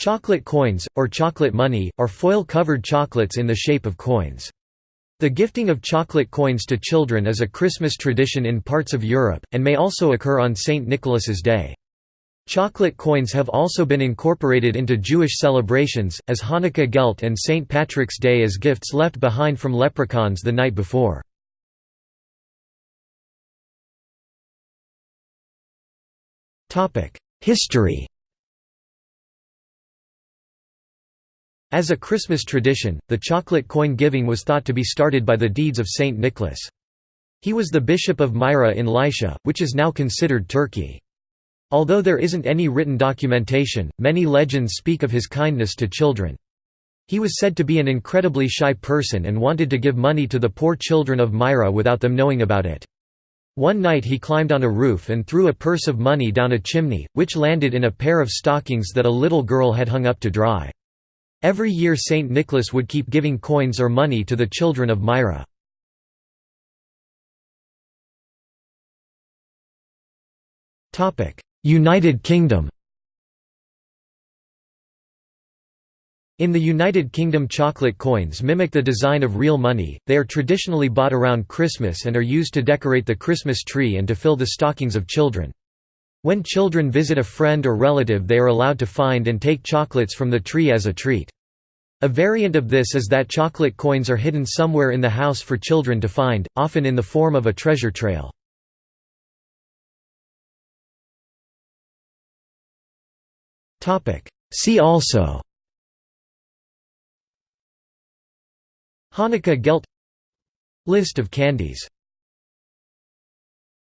Chocolate coins, or chocolate money, are foil-covered chocolates in the shape of coins. The gifting of chocolate coins to children is a Christmas tradition in parts of Europe, and may also occur on St. Nicholas's Day. Chocolate coins have also been incorporated into Jewish celebrations, as Hanukkah Gelt and St. Patrick's Day as gifts left behind from leprechauns the night before. History As a Christmas tradition, the chocolate coin giving was thought to be started by the deeds of Saint Nicholas. He was the bishop of Myra in Lycia, which is now considered Turkey. Although there isn't any written documentation, many legends speak of his kindness to children. He was said to be an incredibly shy person and wanted to give money to the poor children of Myra without them knowing about it. One night he climbed on a roof and threw a purse of money down a chimney, which landed in a pair of stockings that a little girl had hung up to dry. Every year Saint Nicholas would keep giving coins or money to the children of Myra. United Kingdom In the United Kingdom chocolate coins mimic the design of real money, they are traditionally bought around Christmas and are used to decorate the Christmas tree and to fill the stockings of children. When children visit a friend or relative they are allowed to find and take chocolates from the tree as a treat. A variant of this is that chocolate coins are hidden somewhere in the house for children to find, often in the form of a treasure trail. See also Hanukkah Gelt List of candies